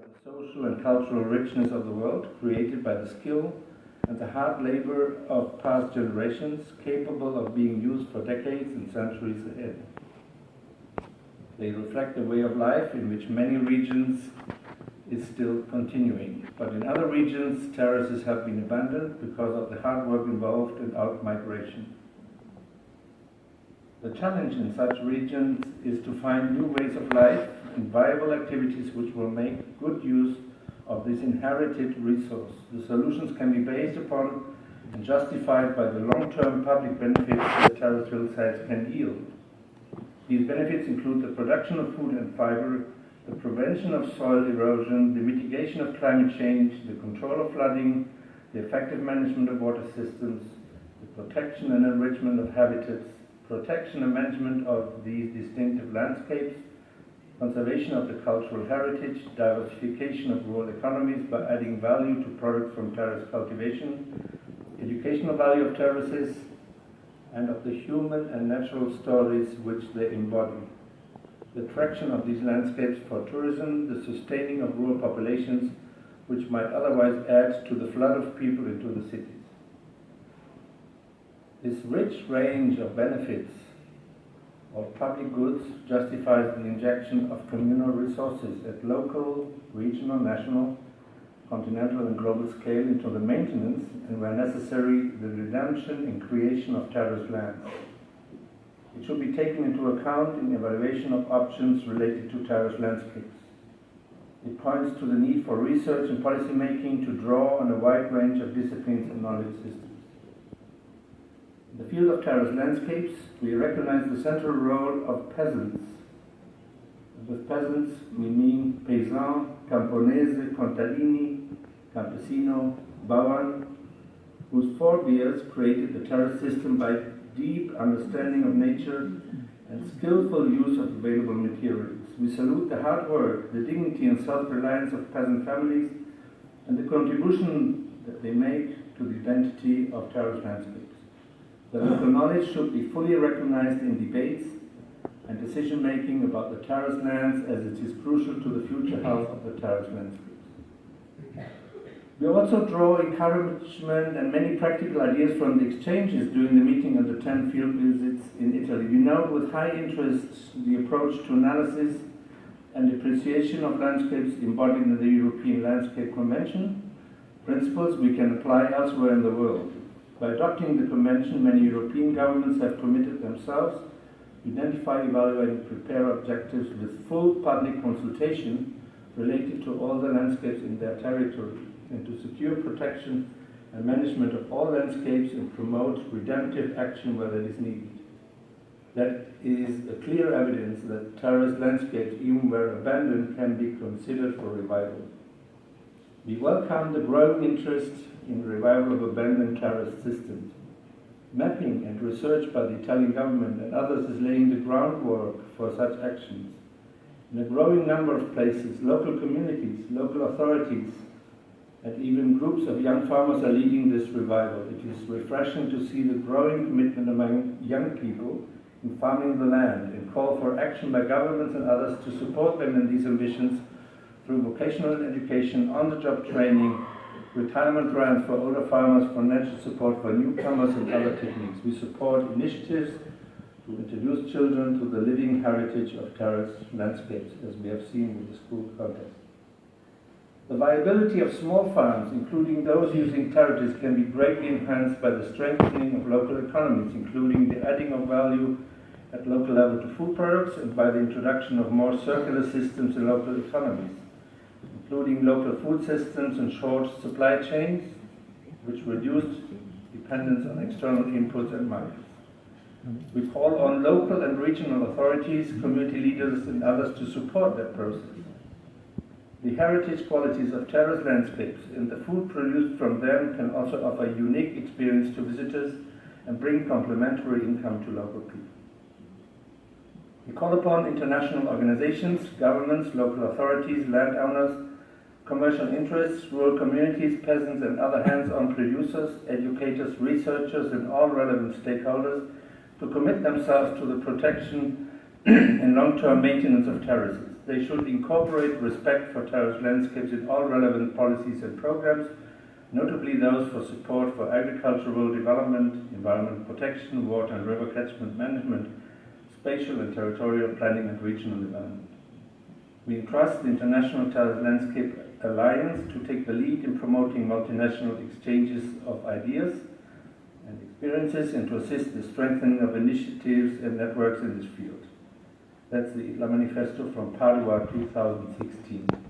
the social and cultural richness of the world, created by the skill and the hard labor of past generations, capable of being used for decades and centuries ahead. They reflect a way of life in which many regions is still continuing. But in other regions, terraces have been abandoned because of the hard work involved in out-migration. The challenge in such regions is to find new ways of life and viable activities which will make good use of this inherited resource. The solutions can be based upon and justified by the long-term public benefits that terrestrial sites can yield. These benefits include the production of food and fiber, the prevention of soil erosion, the mitigation of climate change, the control of flooding, the effective management of water systems, the protection and enrichment of habitats, protection and management of these distinctive landscapes, conservation of the cultural heritage, diversification of rural economies by adding value to products from terrace cultivation, educational value of terraces, and of the human and natural stories which they embody. The attraction of these landscapes for tourism, the sustaining of rural populations, which might otherwise add to the flood of people into the cities. This rich range of benefits of public goods justifies the injection of communal resources at local, regional, national, continental and global scale into the maintenance and where necessary the redemption and creation of terraced lands. It should be taken into account in evaluation of options related to terraced landscapes. It points to the need for research and policy making to draw on a wide range of disciplines and knowledge systems. In the field of terraced landscapes, we recognize the central role of peasants. With peasants, we mean paysan, camponese, contadini, campesino, Bauern, whose forebears created the terrace system by deep understanding of nature and skillful use of available materials. We salute the hard work, the dignity and self-reliance of peasant families and the contribution that they make to the identity of terrace landscapes. The local knowledge should be fully recognized in debates and decision making about the terrace lands as it is crucial to the future health of the terrace landscapes. We also draw encouragement and many practical ideas from the exchanges during the meeting and the 10 field visits in Italy. We note with high interest the approach to analysis and appreciation of landscapes embodied in the European Landscape Convention, principles we can apply elsewhere in the world. By adopting the Convention, many European governments have committed themselves to identify, evaluate, and prepare objectives with full public consultation related to all the landscapes in their territory and to secure protection and management of all landscapes and promote redemptive action where that is needed. That is a clear evidence that terraced landscapes, even where abandoned, can be considered for revival. We welcome the growing interest in the revival of abandoned terrace systems. Mapping and research by the Italian government and others is laying the groundwork for such actions. In a growing number of places, local communities, local authorities, and even groups of young farmers are leading this revival. It is refreshing to see the growing commitment among young people in farming the land and call for action by governments and others to support them in these ambitions through vocational education, on-the-job training, retirement grants for older farmers, financial support for newcomers and other techniques. We support initiatives to introduce children to the living heritage of terraced landscapes, as we have seen with the school contest. The viability of small farms, including those using terraces, can be greatly enhanced by the strengthening of local economies, including the adding of value at local level to food products and by the introduction of more circular systems in local economies, including local food systems and short supply chains, which reduce dependence on external inputs and markets. We call on local and regional authorities, community leaders, and others to support that process. The heritage qualities of terrace landscapes and the food produced from them can also offer unique experience to visitors and bring complementary income to local people. We call upon international organizations, governments, local authorities, landowners, commercial interests, rural communities, peasants and other hands-on producers, educators, researchers and all relevant stakeholders to commit themselves to the protection and long-term maintenance of terraces. They should incorporate respect for terrace landscapes in all relevant policies and programs, notably those for support for agricultural development, environment protection, water and river catchment management, spatial and territorial planning and regional development. We entrust the International Terrace Landscape Alliance to take the lead in promoting multinational exchanges of ideas and experiences and to assist the strengthening of initiatives and networks in this field. That's the Manifesto from Padua 2016.